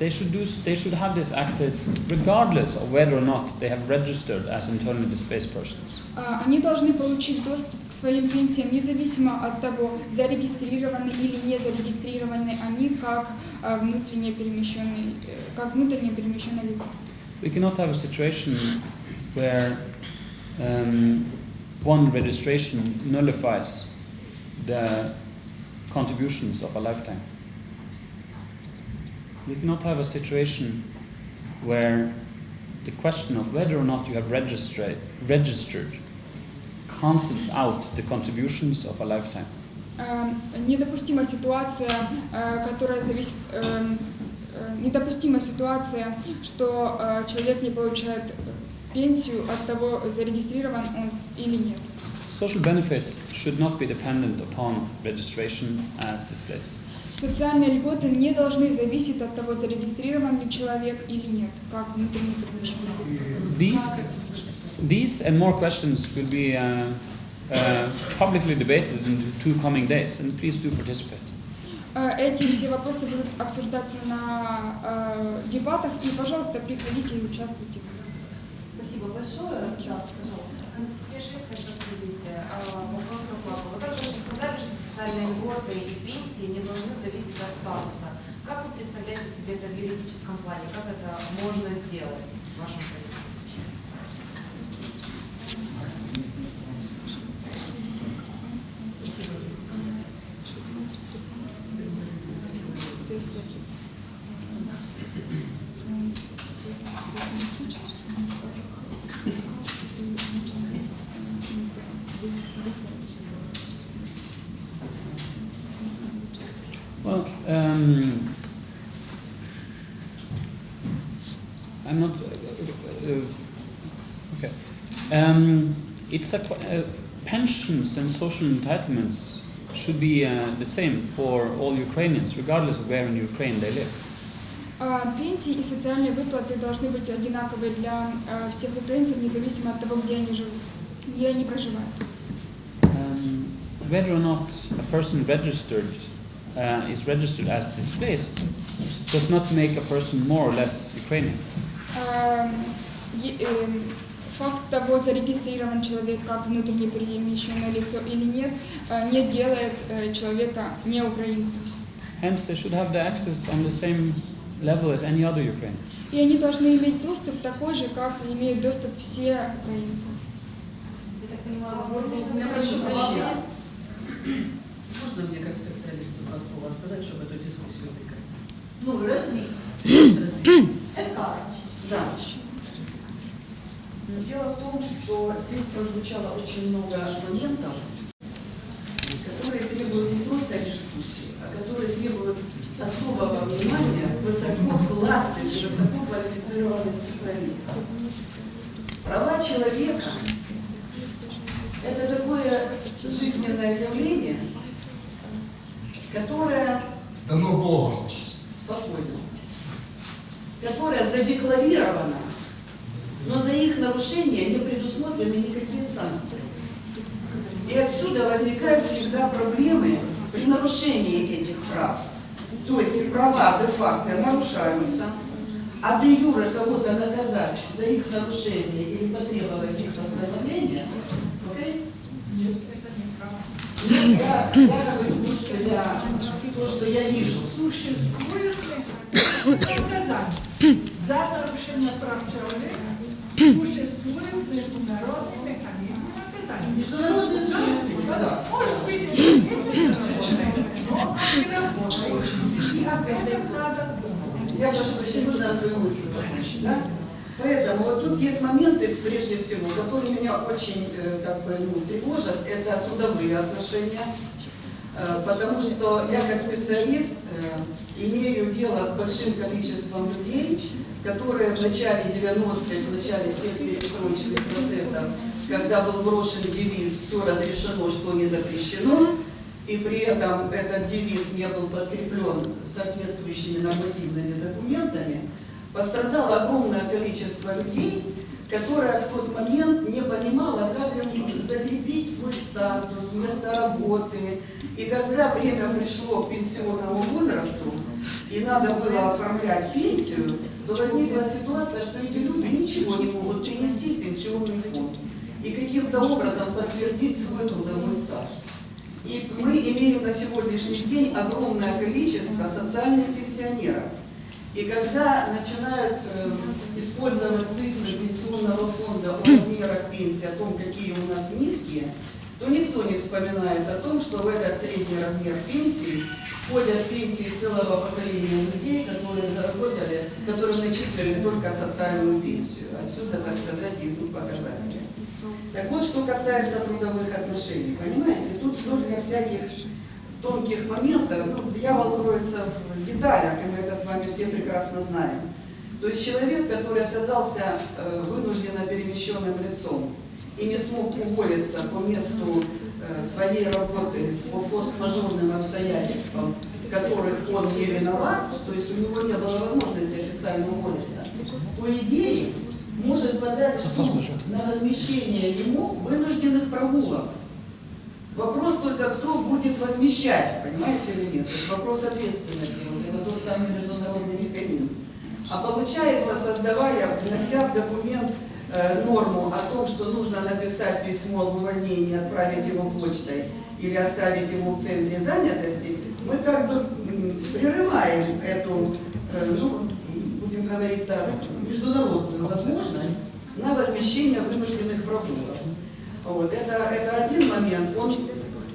They should, do, they should have this access regardless of whether or not they have registered as internally displaced persons. Э, Они должны получить доступ к своим пенсиям независимо от того, зарегистрированы или не зарегистрированы они как э, внутренне перемещенные, э, как внутренне перемещенные лица. We cannot have a situation where um, one registration nullifies the contributions of a lifetime. We cannot have a situation where the question of whether or not you have registered, registered cancels out the contributions of a lifetime. Э, Недопустима ситуация, э, которая зависит, э, э, недопустима ситуация, что э, человек не получает пенсию от того, зарегистрирован он или нет. social benefits should not be dependent upon registration as displaced. Социальные льготы не должны зависеть от того, зарегистрирован ли человек или нет, как перемещенное лицо. These, these and more questions will be uh, uh, publicly debated in the two coming days, and please do participate. Э, Эти все вопросы будут обсуждаться на э, дебатах, и, пожалуйста, приходите и участвуйте. Спасибо большое. Да, пожалуйста. Анастасия известие. А, Вопрос к Славу. Вы также уже сказали, что социальные льготы и пенсии не должны зависеть от статуса. Как вы представляете себе это в юридическом плане? Как это можно сделать в вашем понимании? pensions and social entitlements should be uh, the same for all Ukrainians, regardless of where in Ukraine they live. А, Пенсии и социальные выплаты должны быть одинаковые для э, всех украинцев, независимо от того, где они живут, где они проживают. Um, whether or not a person registered uh, is registered as displaced does not make a person more or less Ukrainian. Факт того, зарегистрирован человек как внутренне перемещенное лицо или нет, э, не делает э, человека не украинцем. Hence, they should have the access on the same level as any other Ukrainian. И они должны иметь доступ такой же, как имеют доступ все украинцы. Я так понимаю, у меня прошу прощения. Можно мне как специалисту два слова сказать, чтобы эту дискуссию прекратить? Ну, развить. Развить. Да. Дело в том, что здесь прозвучало очень много моментов, которые требуют не просто дискуссии, а которые требуют особого внимания высококлассных и высококвалифицированных специалистов. Права человека – это такое жизненное явление, которое Дано Богом. спокойно, которая задекларирована, но нарушение не предусмотрены никакие санкции. И отсюда возникают всегда проблемы при нарушении этих прав. То есть права де-факто нарушаются, а де юре кого-то наказать за их нарушение или потребовать их восстановления, окей? Нет, я, я говорю то, что я, то, что я вижу. Существует ли наказание за нарушение прав человека? Существует международный механизм наказания. Международные существуют, да. Может быть, международные, не работают. Об этом надо думать. Я прошу прощения, нужно свою мысль закончить, да? Поэтому вот тут есть моменты, прежде всего, которые меня очень э, как бы, ну, тревожат. Это трудовые отношения. Э, Потому что я как специалист э, имею дело с большим количеством людей, которые в начале 90-х, в начале всех перестроечных процессов, когда был брошен девиз «все разрешено, что не запрещено», и при этом этот девиз не был подкреплен соответствующими нормативными документами, пострадало огромное количество людей, которое в тот момент не понимало, как им закрепить свой статус, место работы. И когда время пришло к пенсионному возрасту, и надо было оформлять пенсию, то возникла ситуация, что эти люди ничего не могут принести в пенсионный фонд и каким-то образом подтвердить свой трудовой стаж. И мы имеем на сегодняшний день огромное количество социальных пенсионеров. И когда начинают э, использовать цифры пенсионного фонда о размерах пенсии, о том, какие у нас низкие, то никто не вспоминает о том, что в этот средний размер пенсии входят пенсии целого поколения людей, которые заработали, которые начислили только социальную пенсию. Отсюда, так сказать, идут показатели. Так вот, что касается трудовых отношений, понимаете, тут столько всяких тонких моментов, ну, дьявол кроется в деталях, и мы это с вами все прекрасно знаем. То есть человек, который оказался э, вынужденно перемещенным лицом, и не смог уволиться по месту э, своей работы по форс-мажорным обстоятельствам, которых он не виноват, то есть у него не было возможности официально уволиться, по идее, может подать в суд на возмещение ему вынужденных прогулок. Вопрос только, кто будет возмещать, понимаете или нет? Это вопрос ответственности, вот это тот самый международный механизм. А получается, создавая, внося в документ э, норму о том, что нужно написать письмо об увольнении, отправить его почтой или оставить ему в центре занятости, мы как бы прерываем эту, э, ну, будем говорить так, международную возможность на возмещение вынужденных прогулок. Вот, это, это один момент. Он,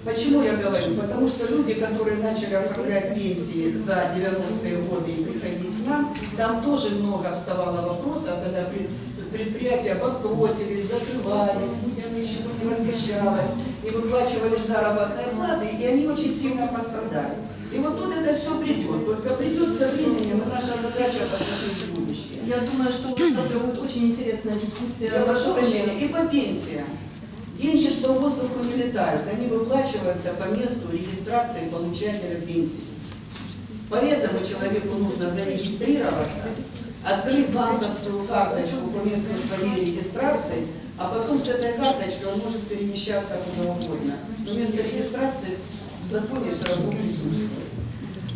почему я говорю? Потому что люди, которые начали оформлять пенсии за 90-е годы и приходить к нам, там тоже много вставало вопросов, когда при- предприятия банкротились, закрывались, людям ничего не возмещалось, не выплачивались заработные платы, и они очень сильно пострадали. И вот тут это все придет, только придет со временем, и наша задача посмотреть в будущее. Я думаю, что завтра будет очень интересная дискуссия. Я прошу прощения, и по пенсиям. Деньги же по воздуху не летают, они выплачиваются по месту регистрации получателя пенсии. Поэтому человеку нужно зарегистрироваться, открыть банковскую карточку по месту своей регистрации, а потом с этой карточкой он может перемещаться куда угодно. Но место регистрации в законе все равно присутствует.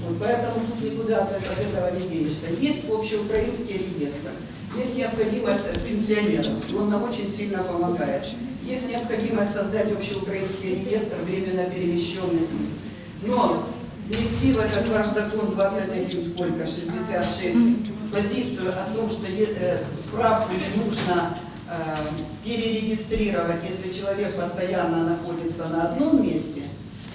Вот, поэтому тут никуда от, этого не денешься. Есть общеукраинский реестр, есть необходимость пенсионеров, он нам очень сильно помогает. Есть необходимость создать общеукраинский реестр временно перемещенных лиц. Но внести в этот ваш закон 21, сколько, 66, позицию о том, что э, справку не нужно э, перерегистрировать, если человек постоянно находится на одном месте,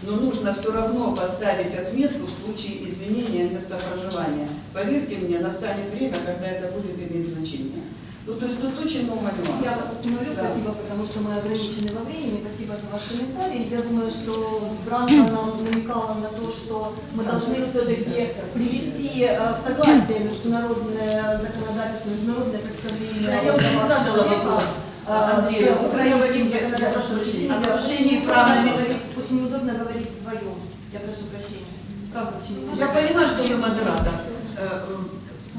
но нужно все равно поставить отметку в случае изменения места проживания. Поверьте мне, настанет время, когда это будет иметь значение. Ну, то есть тут очень много нюансов. Я вас остановлю, Да. спасибо, потому что мы ограничены во времени. Спасибо за ваш комментарий. Я думаю, что Бранка нам намекала на то, что мы должны все-таки привести э, в согласие международное законодательство, международное представление. Да, я уже не задала вопрос, Андрею. с Вы говорите, я законодательством. прошу прощения, о нарушении прав на Очень удобно говорить вдвоем. Я прошу прощения. Правда. Я понимаю, что вы модератор. Э,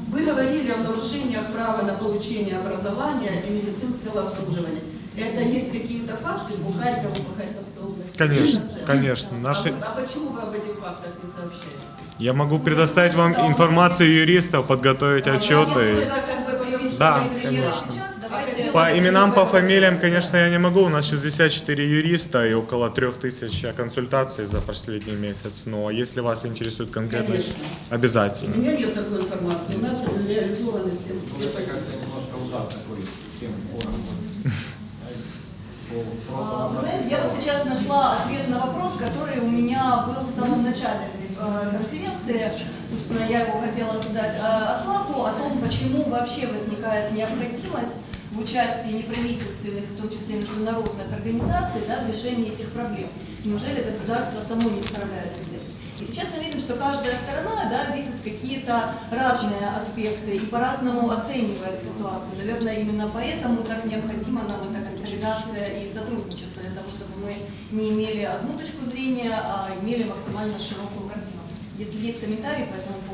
Вы говорили о нарушениях права на получение образования и медицинского обслуживания. Это есть какие-то факты по Харькову, по Харьковской области? Конечно, конечно. Наши- А, а почему вы об этих фактах не сообщаете? Я могу предоставить вам информацию юристов, подготовить А, отчеты. Да, конечно. По именам, по фамилиям, конечно, я не могу. У нас 64 юриста и около 3000 консультаций за последний месяц. Но если вас интересует конкретно, Конечно. У обязательно. меня нет такой информации. У нас реализованы все, все позиции. немножко удар такой всем. А, Вы знаете, я вот сейчас нашла ответ на вопрос, который у меня был в самом начале э, конференции. Собственно, я его хотела задать э, Аслаку о том, почему вообще возникает необходимость в участии неправительственных, в том числе международных организаций, да, в решении этих проблем. Неужели государство само не справляется с этим? И сейчас мы видим, что каждая сторона да, видит какие-то разные аспекты и по-разному оценивает ситуацию. Наверное, именно поэтому так необходима нам эта консолидация и сотрудничество, для того, чтобы мы не имели одну точку зрения, а имели максимально широкую картину. Если есть комментарии по этому поводу,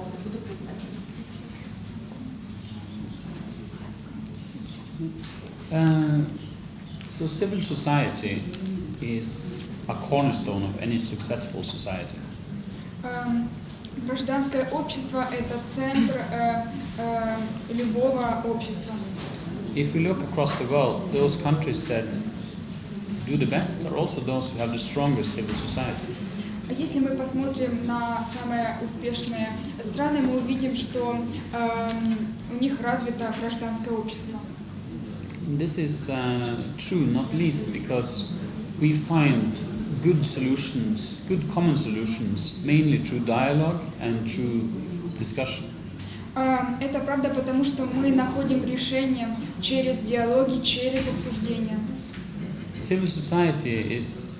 Uh, so civil society is a cornerstone of any successful society. Эм, Гражданское общество – это центр э, э, любого общества. If we look across the world, those countries that do the best are also those who have the strongest civil society. А Если мы посмотрим на самые успешные страны, мы увидим, что эм, у них развито гражданское общество. This is uh, true, not least because we find good solutions, good common solutions, mainly through dialogue and through discussion. Эм, Это правда потому, что мы находим решение через диалоги, через обсуждения. Civil society is,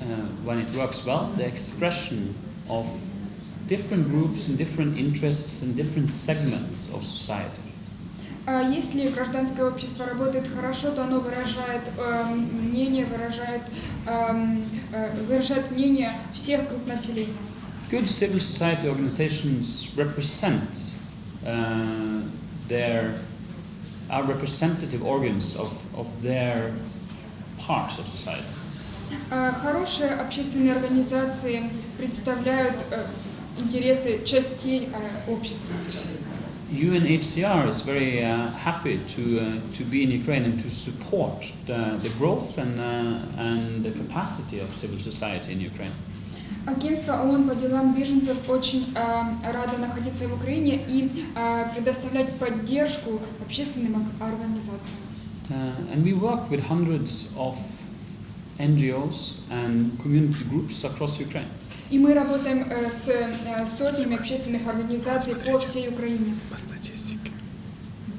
uh, when it works well, the expression of different groups and different interests and different segments of society. А Если гражданское общество работает хорошо, то оно выражает эм, мнение, выражает, эм, э, выражает мнение всех групп населения. Good civil society organizations represent uh, their are representative organs of, of their parts of society. А Хорошие общественные организации представляют э, интересы частей э, общества. UNHCR is very uh, happy to, uh, to be in Ukraine and to support the, the growth and, uh, and the capacity of civil society in Ukraine. Агентство ООН по делам беженцев очень э, радо находиться в Украине и э, предоставлять поддержку общественным ор- организациям. Uh, and we work with hundreds of NGOs and community groups across Ukraine. И мы работаем э, с э, сотнями общественных организаций по всей Украине.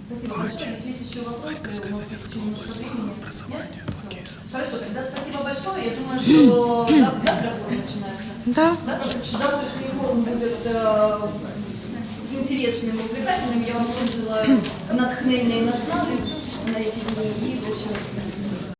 Спасибо большое. Есть еще вопросы, у нас есть немножко времени. Нет? Хорошо, тогда спасибо большое. Я думаю, что зав- завтра форум начинается. Да. Да, завтрашний форум будет э, интересным, увлекательным. Я вам желаю натхнения и наснаги на эти дни. И, в общем,